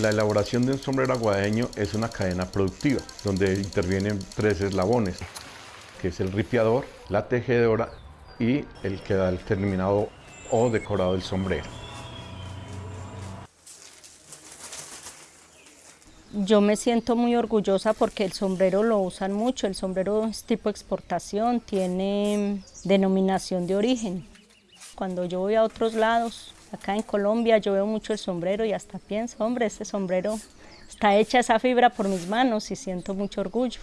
La elaboración de un sombrero aguadeño es una cadena productiva donde intervienen tres eslabones, que es el ripiador, la tejedora y el que da el terminado o decorado del sombrero. Yo me siento muy orgullosa porque el sombrero lo usan mucho, el sombrero es tipo exportación, tiene denominación de origen. Cuando yo voy a otros lados, acá en Colombia, yo veo mucho el sombrero y hasta pienso, hombre, este sombrero está hecha esa fibra por mis manos y siento mucho orgullo.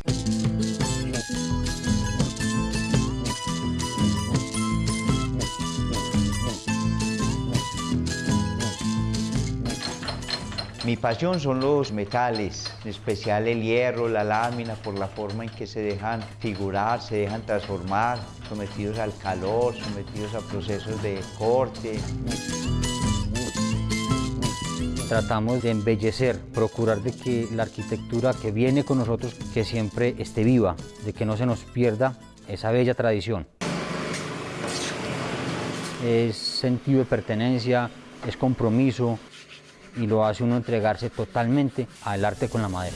Mi pasión son los metales, en especial el hierro, la lámina, por la forma en que se dejan figurar, se dejan transformar, sometidos al calor, sometidos a procesos de corte. Tratamos de embellecer, procurar de que la arquitectura que viene con nosotros, que siempre esté viva, de que no se nos pierda esa bella tradición. Es sentido de pertenencia, es compromiso, y lo hace uno entregarse totalmente al arte con la madera.